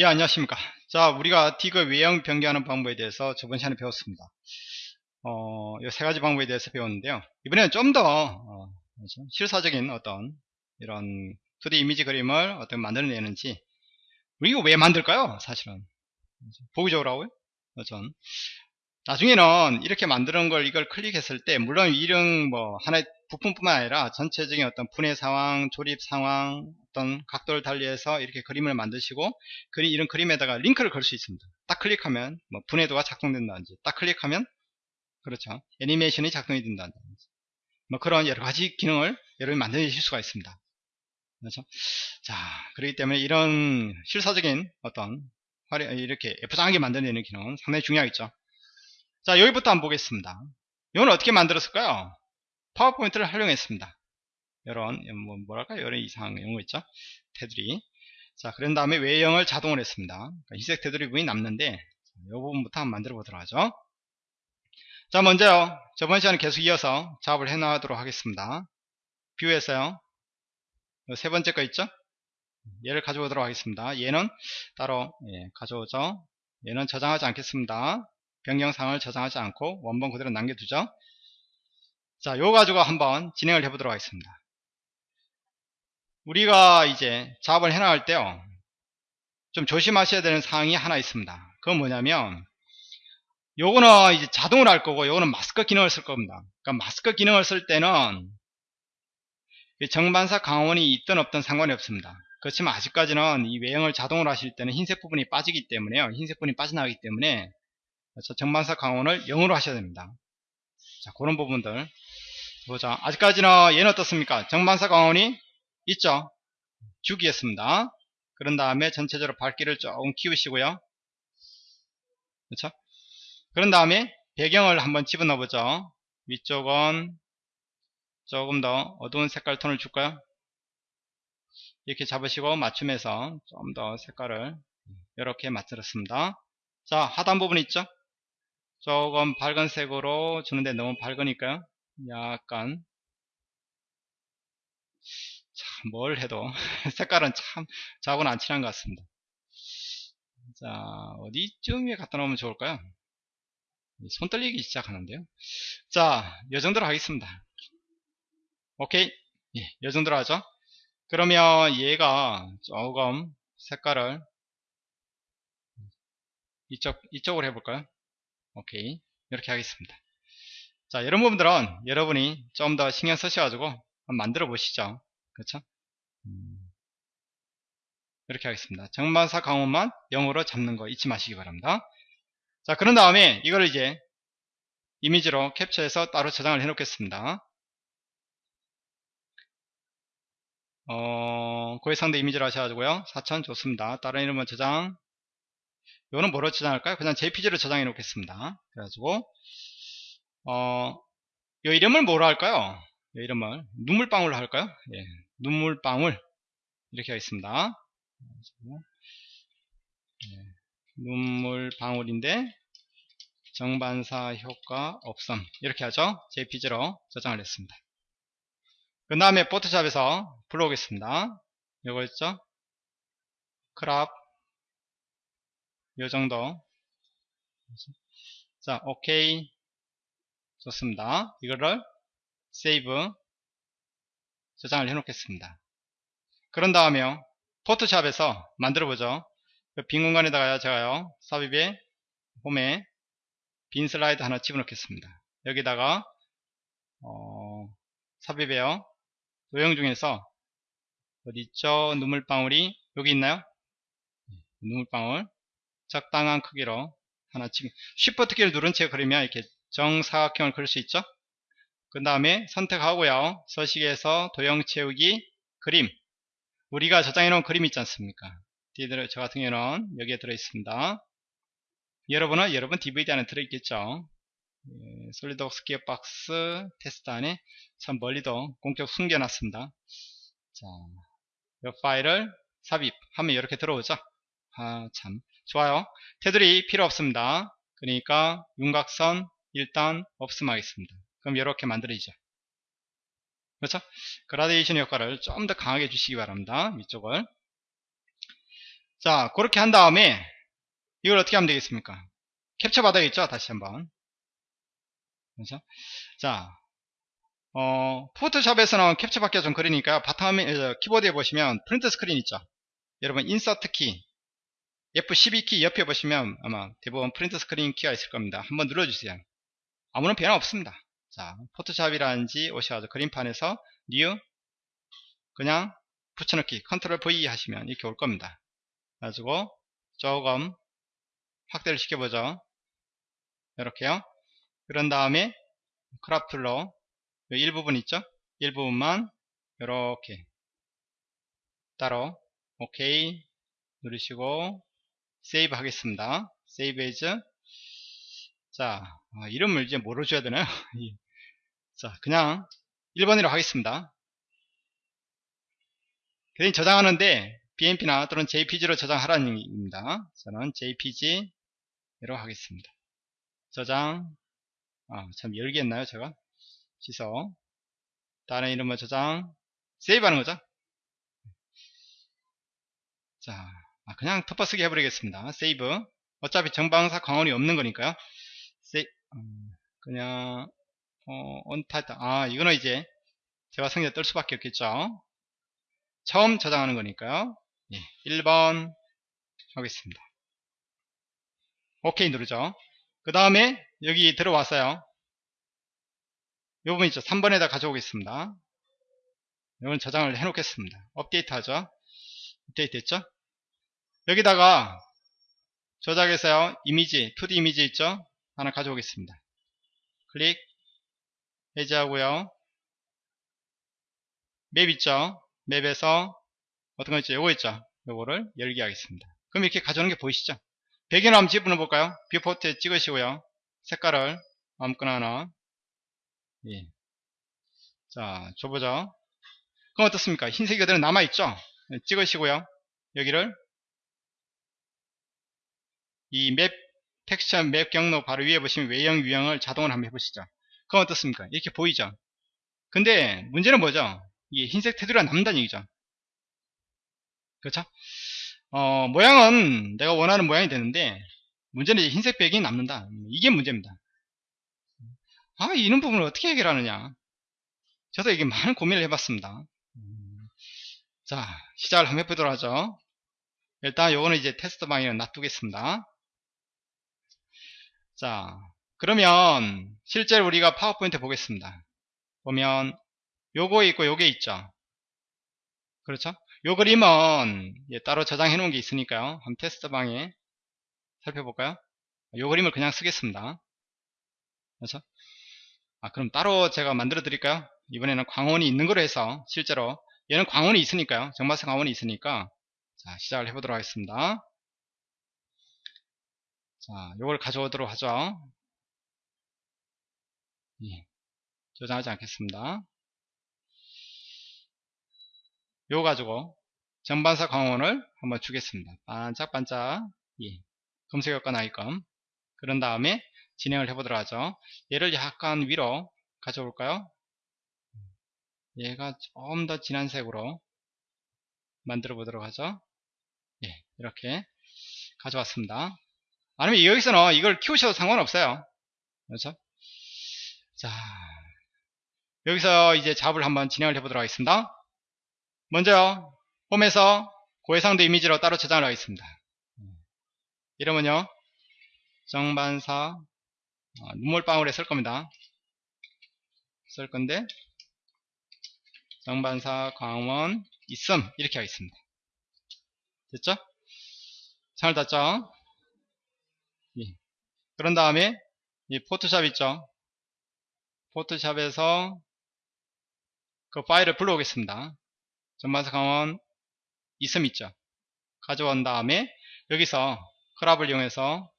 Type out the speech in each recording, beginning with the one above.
예 안녕하십니까. 자 우리가 디그 외형 변경하는 방법에 대해서 저번 시간에 배웠습니다. 어, 이세 가지 방법에 대해서 배웠는데요. 이번에는 좀더 어, 실사적인 어떤 이런 2D 이미지 그림을 어떻게 만들어내는지 우리가 왜 만들까요? 사실은. 보기 좋으라고요? 전 나중에는 이렇게 만드는 걸 이걸 클릭했을 때 물론 이런 뭐 하나의 부품뿐만 아니라 전체적인 어떤 분해 상황, 조립 상황, 어떤 각도를 달리해서 이렇게 그림을 만드시고 그림 이런 그림에다가 링크를 걸 수 있습니다. 딱 클릭하면 뭐 분해도가 작동된다든지 딱 클릭하면 그렇죠 애니메이션이 작동이 된다든지 뭐 그런 여러 가지 기능을 여러분이 만드실 수가 있습니다. 그렇죠? 자, 그렇기 때문에 이런 실사적인 어떤 이렇게 예쁘장하게 만들어내는 기능은 상당히 중요하겠죠. 자 여기부터 한번 보겠습니다 이건 어떻게 만들었을까요 파워포인트를 활용했습니다. 이런 뭐, 뭐랄까? 이런 이상한 용어 있죠? 테두리. 자 그런 다음에 외형을 자동으로 했습니다. 그러니까 희색 테두리 부분이 남는데 이 부분부터 한번 만들어 보도록 하죠. 자 먼저요. 저번 시간에 계속 이어서 작업을 해 나가도록 하겠습니다. 뷰에서요 세 번째 거 있죠? 얘를 가져오도록 하겠습니다. 얘는 따로 예, 가져오죠? 얘는 저장하지 않겠습니다. 변경사항을 저장하지 않고 원본 그대로 남겨두죠 자 요거 가지고 한번 진행을 해 보도록 하겠습니다. 우리가 이제 작업을 해 나갈 때요 좀 조심하셔야 되는 사항이 하나 있습니다. 그건 뭐냐면 요거는 이제 자동으로 할 거고 요거는 마스크 기능을 쓸 겁니다. 그러니까 마스크 기능을 쓸 때는 정반사 강원이 있든 없든 상관이 없습니다. 그렇지만 아직까지는 이 외형을 자동으로 하실 때는 흰색 부분이 빠지기 때문에요. 흰색 부분이 빠져나가기 때문에 정반사 강원을 0으로 하셔야 됩니다. 자, 그런 부분들. 보자. 아직까지는 얘는 어떻습니까? 정반사 강원이 있죠? 주기했습니다. 그런 다음에 전체적으로 밝기를 조금 키우시고요. 그렇죠? 그런 다음에 배경을 한번 집어넣어 보죠. 위쪽은 조금 더 어두운 색깔 톤을 줄까요? 이렇게 잡으시고 맞춤해서 좀 더 색깔을 이렇게 맞추었습니다. 자, 하단 부분 있죠? 조금 밝은 색으로 주는데 너무 밝으니까요 약간 참 뭘 해도 색깔은 참 저하고는 안 친한 것 같습니다. 자 어디쯤에 갖다 놓으면 좋을까요? 손 떨리기 시작하는데요. 자 요정도로 하겠습니다. 오케이. 예, 요정도로 하죠. 그러면 얘가 조금 색깔을 이쪽, 이쪽으로 해볼까요? 오케이. 이렇게 하겠습니다 자 이런 부분들은 여러분이 좀 더 신경 쓰셔가지고 한번 만들어 보시죠. 그렇죠? 음, 이렇게 하겠습니다. 정반사 강원만 0으로 잡는 거 잊지 마시기 바랍니다. 자 그런 다음에 이걸 이제 이미지로 캡처해서 따로 저장을 해 놓겠습니다. 어, 고해상대 이미지로 하셔가지고요. 4000 좋습니다. 다른 이름은 저장. 이거는 뭐로 저장할까요? 그냥 JPG로 저장해 놓겠습니다. 그래가지고 어, 이 이름을 뭐로 할까요? 이 이름을 눈물방울로 할까요? 예, 눈물방울 이렇게 하겠습니다. 예, 눈물방울인데 정반사 효과 없음 이렇게 하죠. JPG로 저장을 했습니다. 그 다음에 포토샵에서 불러오겠습니다. 이거 있죠? 크랍 요 정도 자 오케이 좋습니다. 이거를 세이브 저장을 해 놓겠습니다. 그런 다음에 포토샵에서 만들어 보죠. 그빈 공간에다가 제가요 삽입에 홈에 빈 슬라이드 하나 집어넣겠습니다. 여기다가 어, 삽입에요. 도형 중에서 어디 있죠? 눈물방울이 여기 있나요? 네, 눈물방울. 적당한 크기로 하나 지금 Shift 키를 누른 채 그리면 이렇게 정사각형을 그릴 수 있죠? 그 다음에 선택하고요. 서식에서 도형 채우기 그림. 우리가 저장해 놓은 그림 있지 않습니까? 저 같은 경우는 여기에 들어 있습니다. 여러분은 여러분 DVD 안에 들어 있겠죠? 예, 솔리드웍스 기어박스 테스트 안에 참 멀리도 공격 숨겨놨습니다. 자, 이 파일을 삽입하면 이렇게 들어오죠? 아 참. 좋아요. 테두리 필요 없습니다. 그러니까 윤곽선 일단 없음 하겠습니다 그럼 이렇게 만들어지죠 그렇죠 그라데이션 효과를 좀 더 강하게 주시기 바랍니다 위쪽을 자, 그렇게 한 다음에 이걸 어떻게 하면 되겠습니까? 캡처 받아야겠죠? 다시 한번. 그렇죠? 자, 어, 포토샵에서는 캡처 받기가 좀 그러니까요. 바탕화면, 어, 키보드에 보시면 print screen 있죠? 여러분, insert 키, F12 키 옆에 보시면 아마 대부분 print screen 키가 있을 겁니다. 한번 눌러주세요. 아무런 변화 없습니다. 자, 포토샵이라든지 오셔가지고 그림판에서 new 그냥 붙여넣기 control V 하시면 이렇게 올 겁니다. 가지고 조금 확대를 시켜보죠. 이렇게요. 그런 다음에 crop tool로 일부분 있죠? 일부분만 이렇게 따로 오케이 누르시고 save 하겠습니다. save as 자 아, 이름을 이제 뭐로 줘야 되나요? 자 그냥 1번으로 하겠습니다. 그냥 저장하는데 BMP나 또는 JPG로 저장하라는 얘기입니다. 저는 JPG로 하겠습니다. 저장 아, 참 열겠나요 제가 취소 다른 이름을 저장 세이브 하는 거죠 자 아, 그냥 덮어쓰기 해버리겠습니다 세이브 어차피 정방사 광원이 없는 거니까요 그냥 어, 온타이트 아 이거는 이제 제가 성에 뜰 수밖에 없겠죠? 처음 저장하는 거니까요. 예, 1번 하겠습니다. 오케이 누르죠. 그 다음에 여기 들어왔어요. 이 부분 있죠? 3번에다 가져오겠습니다. 이건 저장을 해 놓겠습니다. 업데이트 하죠? 업데이트 됐죠? 여기다가 저장해서요. 이미지 2D 이미지 있죠 하나 가져오겠습니다. 클릭. 해제하고요. map 있죠? map에서 어떤 거 있죠? 요거 있죠? 요거를 열기 하겠습니다. 그럼 이렇게 가져오는 게 보이시죠? 배경을 한번 집어넣어 볼까요? viewport에 찍으시고요. 색깔을 아무거나 하나. 예. 자 줘보죠. 그럼 어떻습니까? 흰색이 그대로 남아있죠? 네, 찍으시고요. 여기를 이 맵 텍스처 맵 경로 바로 위에 보시면 외형 유형을 자동으로 한번 해보시죠. 그럼 어떻습니까? 이렇게 보이죠? 근데 문제는 뭐죠? 이게 흰색 테두리가 남다는 얘기죠. 그렇죠? 어, 모양은 내가 원하는 모양이 되는데 문제는 이제 흰색 배경이 남는다. 이게 문제입니다. 아 이런 부분을 어떻게 해결하느냐? 저도 이게 많은 고민을 해봤습니다. 자 시작을 한번 해보도록 하죠. 일단 요거는 이제 테스트 방향을 놔두겠습니다 자 그러면 실제로 우리가 파워포인트 보겠습니다. 보면 요거 있고 요게 있죠? 그렇죠? 요 그림은 따로 저장해 놓은 게 있으니까요. 한번 테스트 방에 살펴볼까요? 요 그림을 그냥 쓰겠습니다. 그렇죠? 아 그럼 따로 제가 만들어 드릴까요? 이번에는 광원이 있는 거로 해서 실제로 얘는 광원이 있으니까요. 정마스 광원이 있으니까 자 시작을 해보도록 하겠습니다 자 요걸 가져오도록 하죠 예, 저장하지 않겠습니다 요거 가지고 전반사 광원을 한번 주겠습니다 반짝반짝 예, 검색 효과 나이끔 그런 다음에 진행을 해보도록 하죠. 얘를 약간 위로 가져올까요? 얘가 좀 더 진한 색으로 만들어 보도록 하죠. 예, 이렇게 가져왔습니다. 아니면 여기서는 이걸 키우셔도 상관없어요. 그렇죠? 자, 여기서 이제 잡을 한번 진행을 해보도록 하겠습니다. 먼저요, 홈에서 고해상도 이미지로 따로 저장을 하겠습니다. 이러면요, 정반사 어, 눈물방울에 쓸 겁니다. 쓸 건데 정반사 광원 있음 이렇게 하겠습니다. 됐죠? 잘 닫죠? 예. 그런 다음에 이 포토샵 있죠? 포토샵에서 그 파일을 불러오겠습니다. 전반사 광원 있음 있죠? 가져온 다음에 여기서 크랍을 이용해서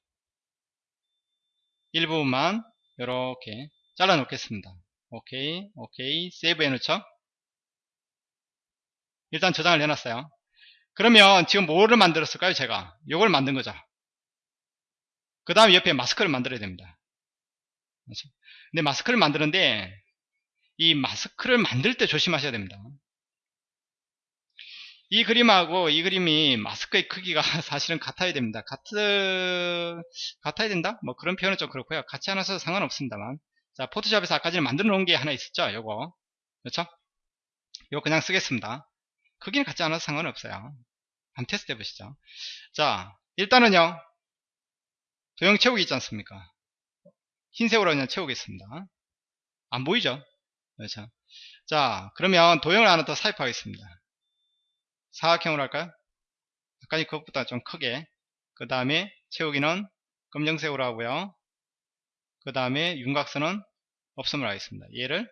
일부분만 이렇게 잘라 놓겠습니다 오케이 오케이 세이브 해 놓죠 일단 저장을 해놨어요 그러면 지금 뭐를 만들었을까요 제가 요걸 만든 거죠 그 다음에 옆에 마스크를 만들어야 됩니다 그렇죠? 근데 마스크를 만드는데 이 마스크를 만들 때 조심하셔야 됩니다 이 그림하고 이 그림이 마스크의 크기가 사실은 같아야 됩니다. 같은, 같아야 된다? 뭐 그런 표현은 좀 그렇고요. 같지 않아서 상관없습니다만. 자, 포토샵에서 아까 전에 만들어 놓은 게 하나 있었죠? 요거. 그렇죠? 요거 그냥 쓰겠습니다. 크기는 같지 않아서 상관없어요. 한번 테스트 해보시죠. 자, 일단은요. 도형 채우기 있지 않습니까? 흰색으로 그냥 채우겠습니다. 안 보이죠? 그렇죠? 자, 그러면 도형을 하나 더 삽입하겠습니다. 사각형으로 할까요? 아까 그것보다 좀 크게. 그 다음에 채우기는 검정색으로 하고요. 그 다음에 윤곽선은 없음을 하겠습니다. 얘를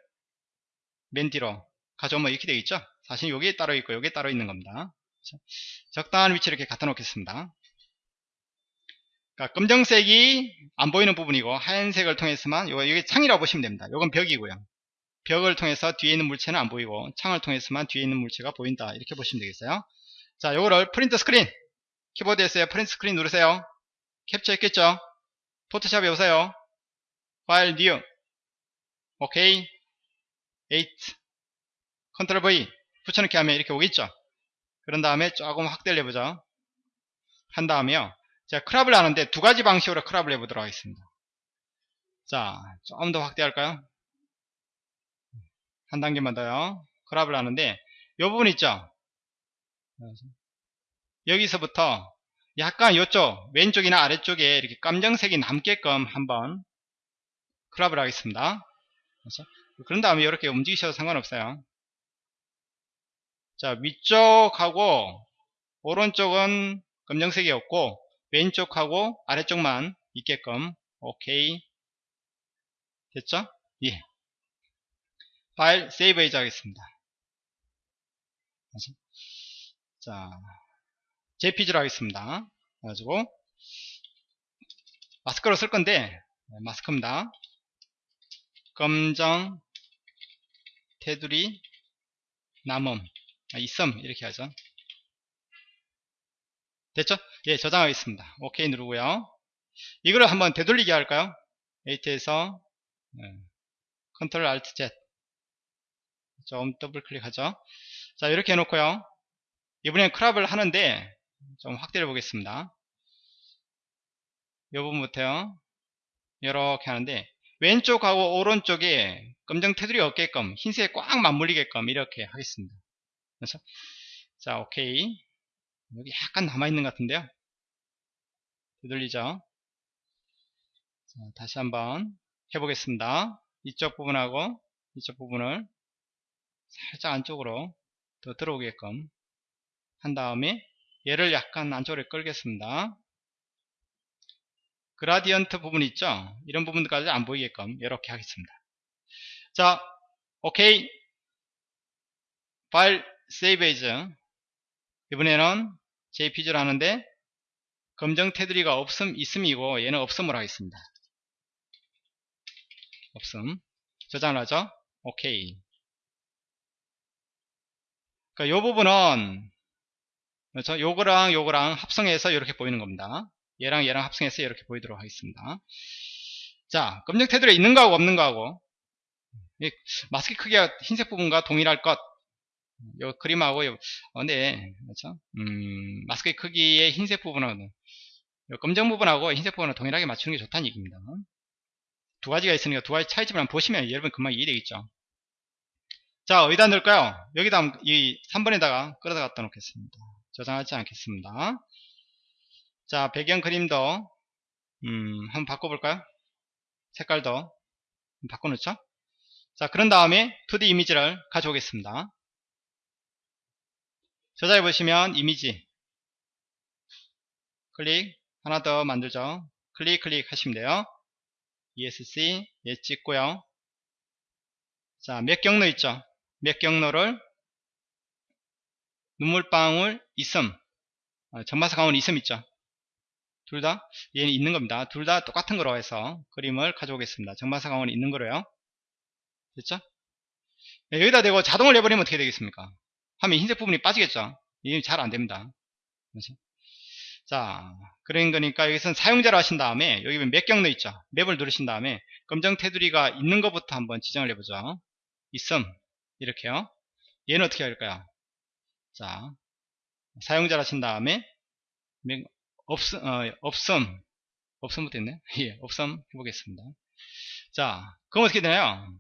맨 뒤로 가져오면 이렇게 되어 있죠? 사실 여기에 따로 있고 여기에 따로 있는 겁니다. 그렇죠? 적당한 위치 이렇게 갖다 놓겠습니다. 그러니까 검정색이 안 보이는 부분이고 하얀색을 통해서만 요거 여기 창이라고 보시면 됩니다. 요건 벽이고요. 벽을 통해서 뒤에 있는 물체는 안 보이고 창을 통해서만 뒤에 있는 물체가 보인다. 이렇게 보시면 되겠어요. 자, 요거를 print screen 키보드에서요. print screen 누르세요. 캡처 했겠죠? 포토샵에 오세요. file new OK 8 컨트롤 V 붙여넣기 하면 이렇게 오겠죠? 그런 다음에 조금 확대를 해보죠. 한 다음에요. 자, 크랍을 하는데 두 가지 방식으로 크랍을 해보도록 하겠습니다. 자, 좀 더 확대할까요? 한 단계만 더요. 크랍을 하는데 이 부분 있죠? 여기서부터 약간 이쪽 왼쪽이나 아래쪽에 이렇게 깜정색이 남게끔 한번 크랍을 하겠습니다. 그런 다음에 이렇게 움직이셔도 상관없어요. 자, 위쪽하고 오른쪽은 검정색이었고 왼쪽하고 아래쪽만 있게끔 오케이 됐죠? 예. 파일 세이브 해제 하겠습니다. 자, JPG로 하겠습니다. 그래가지고 마스크로 쓸 건데 네, 마스크입니다. 검정 테두리 남음 아, 있음 이렇게 하죠. 됐죠? 예, 저장하겠습니다. 오케이 누르고요. 이거를 한번 되돌리게 할까요? edit에서 네. control alt Z 좀 더블 클릭하죠. 자 이렇게 해놓고요. 이번엔 크랍을 하는데 좀 확대해 보겠습니다. 이 부분부터요. 이렇게 하는데 왼쪽하고 오른쪽에 검정 테두리 없게끔 흰색에 꽉 맞물리게끔 이렇게 하겠습니다. 그래서 자 오케이 여기 약간 남아있는 것 같은데요? 되돌리죠? 자, 다시 한번 해보겠습니다. 이쪽 부분하고 이쪽 부분을 살짝 안쪽으로 더 들어오게끔 한 다음에 얘를 약간 안쪽으로 끌겠습니다. 그라디언트 부분 있죠? 이런 부분까지 안 보이게끔 이렇게 하겠습니다. 자 오케이. 파일 세이브 에이즈 이번에는 JPG를 하는데 검정 테두리가 없음 있음이고 얘는 없음으로 하겠습니다. 없음 저장을 하죠. 오케이. 그러니까 요 부분은 그렇죠. 요거랑 요거랑 합성해서 이렇게 보이는 겁니다. 얘랑 얘랑 합성해서 이렇게 보이도록 하겠습니다. 자, 검정 테두리 있는 거하고 없는 거하고 마스크 크기가 흰색 부분과 동일할 것 요 그림하고 요, 어, 네, 그렇죠? 음, 마스크의 크기의 흰색 부분은 요 검정 부분하고 흰색 부분을 동일하게 맞추는 게 좋다는 얘기입니다. 두 가지가 있으니까 두 가지 차이점을 한번 보시면 여러분 금방 이해되겠죠. 자, 어디다 넣을까요? 여기다 이 3번에다가 끌어다 갖다 놓겠습니다. 저장하지 않겠습니다. 자, 배경 그림도 음, 한번 바꿔볼까요? 색깔도 바꿔놓죠? 자, 그런 다음에 2D 이미지를 가져오겠습니다. 저장해 보시면 이미지. 클릭 하나 더 만들죠. 클릭 클릭 하시면 돼요. ESC 예 찍고요. 자몇 경로 있죠? 몇 경로를? 눈물방울 있음 아, 전마사 강원 있음 있죠? 둘 다? 얘는 있는 겁니다. 둘 다 똑같은 거로 해서 그림을 가져오겠습니다. 정마사 강원 있는 거로요. 됐죠? 네, 여기다 대고 자동을 내버리면 어떻게 되겠습니까 하면 흰색 부분이 빠지겠죠. 이게 잘 안됩니다. 자, 그런 거니까 여기서는 사용자로 하신 다음에 여기 몇 경로 있죠. 맵을 누르신 다음에 검정 테두리가 있는 것부터 한번 지정을 해보죠. 있음 이렇게요. 얘는 어떻게 할까요? 자, 사용자를 하신 다음에 명- 없음, 어, 없음 없음부터 있네 예, 없음 해보겠습니다 자 그럼 어떻게 되나요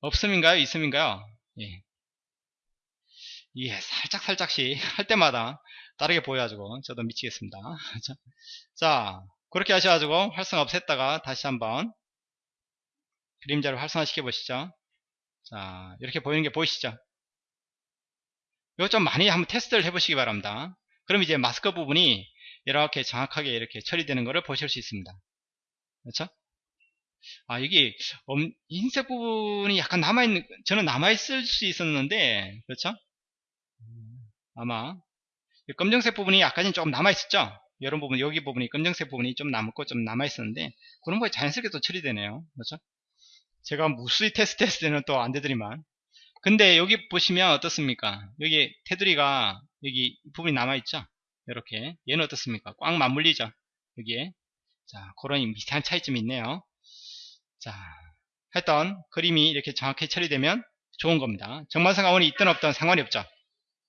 없음인가요 있음인가요 예. 예, 살짝 살짝씩 할 때마다 다르게 보여가지고 저도 미치겠습니다 자, 자 그렇게 하셔가지고 활성화 없앴다가 다시 한번 그림자를 활성화 시켜 보시죠 자 이렇게 보이는 게 보이시죠 이거 좀 많이 한번 테스트를 해보시기 바랍니다. 그럼 이제 마스크 부분이 이렇게 정확하게 이렇게 처리되는 것을 보실 수 있습니다. 그렇죠? 아 여기 엄- 흰색 부분이 약간 남아있는 저는 남아있을 수 있었는데 그렇죠? 음, 아마 이 검정색 부분이 약간은 조금 남아있었죠? 이런 부분 여기 부분이 검정색 부분이 좀 남고 좀 남아있었는데 그런 거에 자연스럽게 또 처리되네요. 그렇죠? 제가 무수히 테스트 했을 때는 또 안되더니만 근데 여기 보시면 어떻습니까? 여기 테두리가 여기 이 부분이 남아있죠? 이렇게 얘는 어떻습니까? 꽉 맞물리죠? 여기에 자 그런 미세한 차이점이 있네요. 자 했던 그림이 이렇게 정확히 처리되면 좋은 겁니다. 정만성 가원이 있든 없든 상관이 없죠.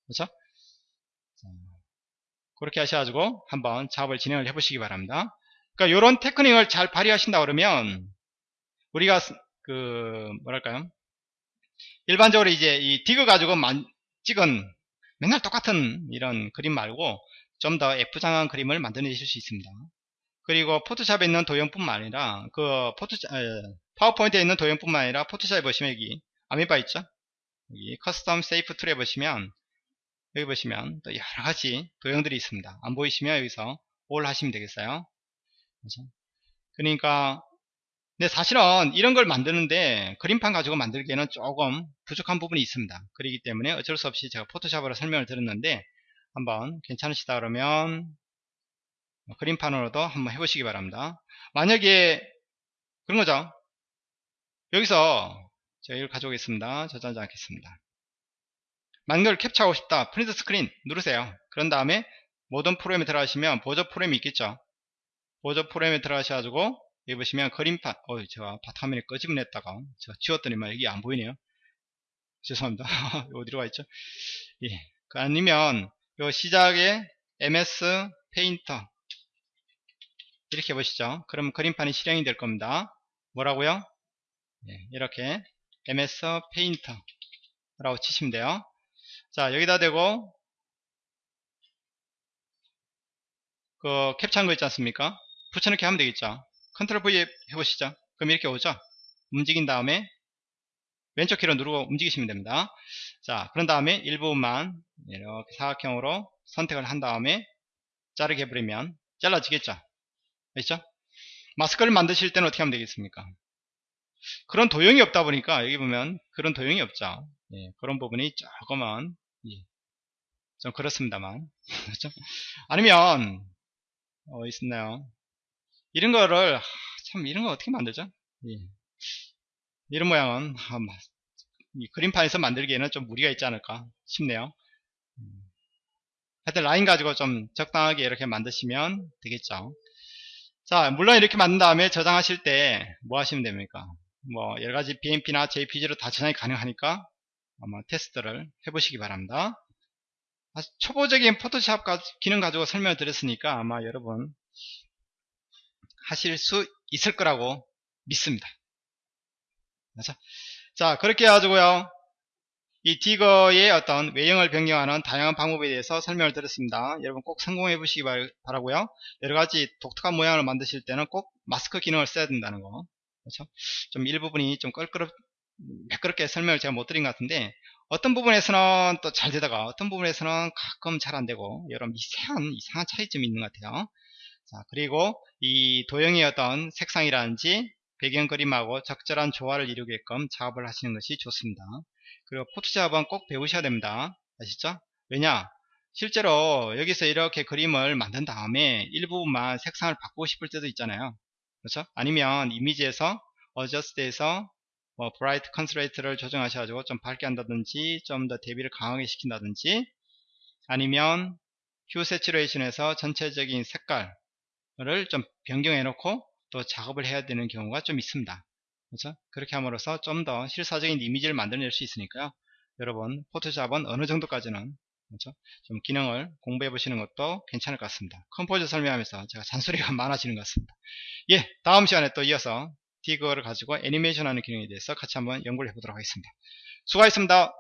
그렇죠? 자, 그렇게 하셔가지고 한번 작업을 진행을 해 보시기 바랍니다. 그러니까 이런 테크닉을 잘 발휘하신다 그러면 우리가 그 뭐랄까요? 일반적으로 이제 이 디그 가지고 만, 찍은 맨날 똑같은 이런 그림 말고 좀 더 F장한 그림을 만들어내실 수 있습니다. 그리고 포토샵에 있는 도형뿐만 아니라 그 포토 파워포인트에 있는 도형뿐만 아니라 포토샵에 보시면 여기 아미바 있죠? 여기 custom shape tool에 보시면 여기 보시면 또 여러 가지 도형들이 있습니다. 안 보이시면 여기서 올 하시면 되겠어요. 그렇죠? 그러니까 근데 사실은 이런 걸 만드는데 그림판 가지고 만들기에는 조금 부족한 부분이 있습니다. 그렇기 때문에 어쩔 수 없이 제가 포토샵으로 설명을 드렸는데 한번 괜찮으시다 그러면 그림판으로도 한번 해보시기 바랍니다. 만약에 그런 거죠. 여기서 제가 이걸 가져오겠습니다. 저장하지 않겠습니다. 걸 캡처하고 싶다. 프린트 스크린 누르세요. 그런 다음에 모든 프로그램에 들어가시면 보조 프로그램이 있겠죠. 보조 프로그램에 들어가셔가지고 여기 보시면 그림판 어 제가 바탕화면에 했다가 제가 지웠더니만 여기 안 보이네요 죄송합니다 어디로 가 있죠 예. 그 아니면 요 시작에 MS 페인터 이렇게 보시죠 그럼 그림판이 실행이 될 겁니다 뭐라고요 예, 이렇게 MS 페인터 라고 치시면 돼요 자 여기다 대고 그 캡처한 거 있지 않습니까 붙여넣기 하면 되겠죠 컨트롤 V 해보시죠. 그럼 이렇게 오죠. 움직인 다음에 왼쪽 키로 누르고 움직이시면 됩니다. 자, 그런 다음에 일부분만 이렇게 사각형으로 선택을 한 다음에 자르게 해버리면 잘라지겠죠. 그렇죠? 마스크를 만드실 때는 어떻게 하면 되겠습니까? 그런 도형이 없다 보니까 여기 보면 그런 도형이 없죠. 예, 그런 부분이 조금은 예, 좀 그렇습니다만 그렇죠? 아니면 어 있었나요? 이런 거를 참 이런 거 어떻게 만들죠? 예. 이런 모양은 아, 그림판에서 만들기에는 좀 무리가 있지 않을까 싶네요. 음. 하여튼 라인 가지고 좀 적당하게 이렇게 만드시면 되겠죠. 자, 물론 이렇게 만든 다음에 저장하실 때 뭐 하시면 됩니까? 뭐 여러가지 BMP나 JPG로 다 저장이 가능하니까 아마 테스트를 해보시기 바랍니다. 초보적인 포토샵 기능 가지고 설명을 드렸으니까 아마 여러분 하실 수 있을 거라고 믿습니다. 그렇죠? 자, 그렇게 해가지고요. 이 디거의 어떤 외형을 변경하는 다양한 방법에 대해서 설명을 드렸습니다. 여러분 꼭 성공해 보시기 바라고요. 여러가지 독특한 모양을 만드실 때는 꼭 마스크 기능을 써야 된다는 거. 그렇죠? 좀 일부분이 좀 껄끄럽, 매끄럽게 설명을 제가 못 드린 것 같은데, 어떤 부분에서는 또 잘 되다가, 어떤 부분에서는 가끔 잘 안 되고, 여러 미세한, 이상한 차이점이 있는 것 같아요. 자, 그리고 이 도형의 어떤 색상이라든지 배경 그림하고 적절한 조화를 이루게끔 작업을 하시는 것이 좋습니다. 그리고 포토샵은 꼭 배우셔야 됩니다. 아시죠? 왜냐? 실제로 여기서 이렇게 그림을 만든 다음에 일부분만 색상을 바꾸고 싶을 때도 있잖아요. 그렇죠? 아니면 이미지에서 어저스트에서 뭐 bright contrast를 조정하셔가지고 좀 밝게 한다든지 좀 더 대비를 강하게 시킨다든지 아니면 휴 세츄레이션에서 전체적인 색깔을 좀 변경해 놓고 또 작업을 해야 되는 경우가 좀 있습니다. 그렇죠? 그렇게 함으로써 좀 더 실사적인 이미지를 만들어낼 수 있으니까요. 여러분 포토샵은 어느 정도까지는 그렇죠? 좀 기능을 공부해 보시는 것도 괜찮을 것 같습니다. compose 설명하면서 제가 잔소리가 많아지는 것 같습니다. 예, 다음 시간에 또 이어서 rig를 가지고 애니메이션 하는 기능에 대해서 같이 한번 연구를 해보도록 하겠습니다. 수고하셨습니다.